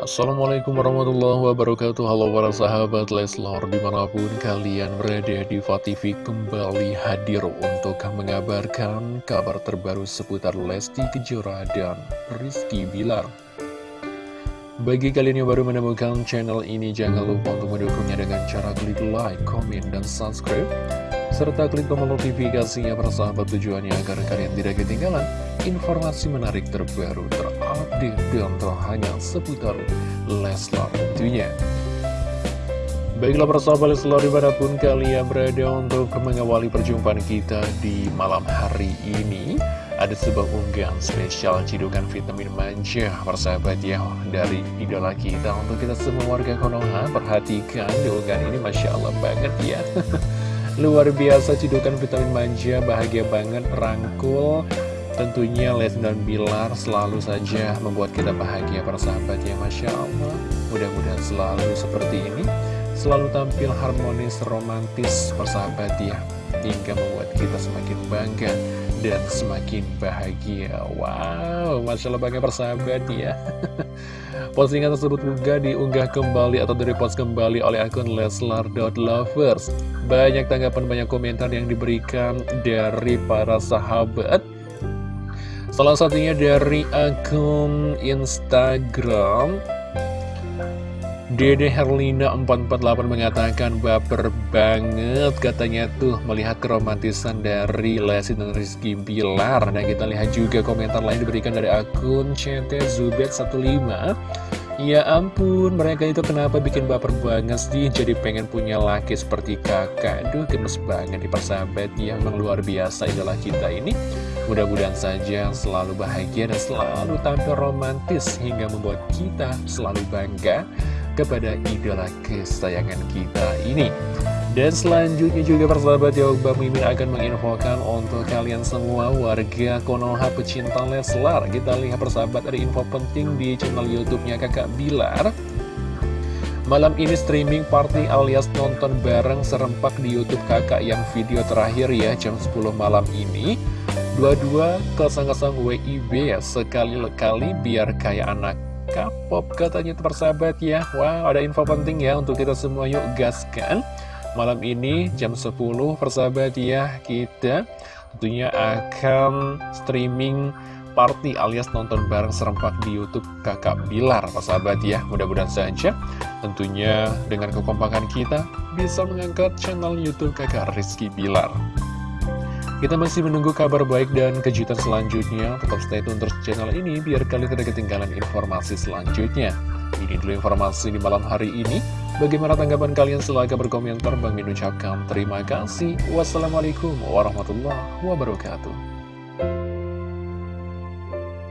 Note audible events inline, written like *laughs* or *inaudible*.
Assalamualaikum warahmatullahi wabarakatuh. Halo para sahabat Leslor Di mana pun kalian berada di TV kembali hadir untuk mengabarkan kabar terbaru seputar Lesti Kejora dan Rizky Bilar. Bagi kalian yang baru menemukan channel ini Jangan lupa untuk mendukungnya dengan cara klik like, komen, dan subscribe serta klik tombol notifikasinya persahabat tujuannya agar kalian tidak ketinggalan informasi menarik terbaru terupdate dan terhangat seputar Leslar tentunya. Baiklah persahabat Leslar di mana pun kalian berada untuk mengawali perjumpaan kita di malam hari ini ada sebuah unggahan spesial cidukan vitamin manja persahabat ya dari idola kita untuk kita semua warga Konoha perhatikan di unggahan ini Masya Allah banget ya *laughs* Luar biasa cidukan vitamin manja, bahagia banget, rangkul Tentunya Les dan Bilar selalu saja membuat kita bahagia para sahabat ya Masya Allah. Mudah-mudahan selalu seperti ini. Selalu tampil harmonis, romantis persahabat ya. Hingga membuat kita semakin bangga dan semakin bahagia. Wow, Masya Allah bangga persahabat ya. *laughs* Postingan tersebut juga diunggah kembali atau direpost kembali oleh akun Leslar.lovers Banyak tanggapan, banyak komentar yang diberikan dari para sahabat Salah satunya dari akun Instagram. Dede Herlina 448 mengatakan baper banget katanya tuh melihat keromantisan dari Lesti dan Rizky Bilar. Nah kita lihat juga komentar lain diberikan dari akun CT Zubet 15 Ya ampun mereka itu kenapa bikin baper banget sih? Jadi pengen punya laki seperti kakak. Duh gemes banget di persahabat. Yang luar biasa idola kita ini Mudah-mudahan saja selalu bahagia dan selalu tampil romantis hingga membuat kita selalu bangga kepada idola kesayangan kita ini. Dan selanjutnya juga persahabat ya Bang Mimin akan menginfokan untuk kalian semua warga Konoha pecinta Leslar. Kita lihat persahabat ada info penting di channel Youtubenya kakak Bilar. Malam ini streaming party alias nonton bareng serempak di Youtube kakak yang video terakhir ya jam 10 malam ini Dua-dua kosong-kosong WIB ya sekali-kali biar kayak anak K-pop katanya persahabat ya. Wow ada info penting ya untuk kita semua. Yuk gaskan. Malam ini jam 10 persahabat ya kita tentunya akan streaming party alias nonton bareng serempak di Youtube kakak Bilar persahabat ya. Mudah-mudahan saja tentunya dengan kekompakan kita bisa mengangkat channel Youtube kakak Rizky Bilar kita masih menunggu kabar baik dan kejutan selanjutnya. Tetap stay tune terus channel ini biar kalian tidak ketinggalan informasi selanjutnya. Ini dulu informasi di malam hari ini. Bagaimana tanggapan kalian? Silahkan berkomentar. Bang Min ucapkan terima kasih. Wassalamualaikum warahmatullahi wabarakatuh.